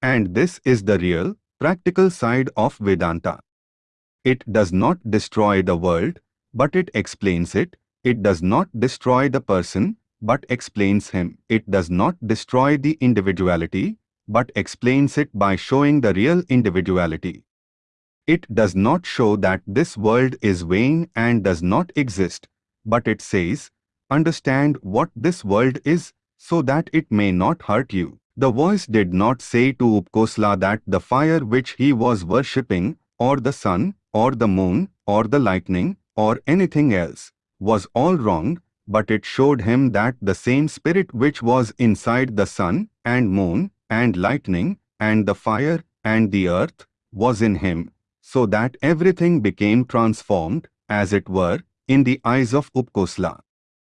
And this is the real, practical side of Vedanta. It does not destroy the world, but it explains it. It does not destroy the person, but explains him. It does not destroy the individuality, but explains it by showing the real individuality. It does not show that this world is vain and does not exist, but it says, understand what this world is, so that it may not hurt you. The voice did not say to Upakosala that the fire which he was worshipping, or the sun, or the moon, or the lightning, or anything else, was all wrong, but it showed him that the same spirit which was inside the sun, and moon, and lightning, and the fire, and the earth, was in him, so that everything became transformed, as it were, in the eyes of Upakosala.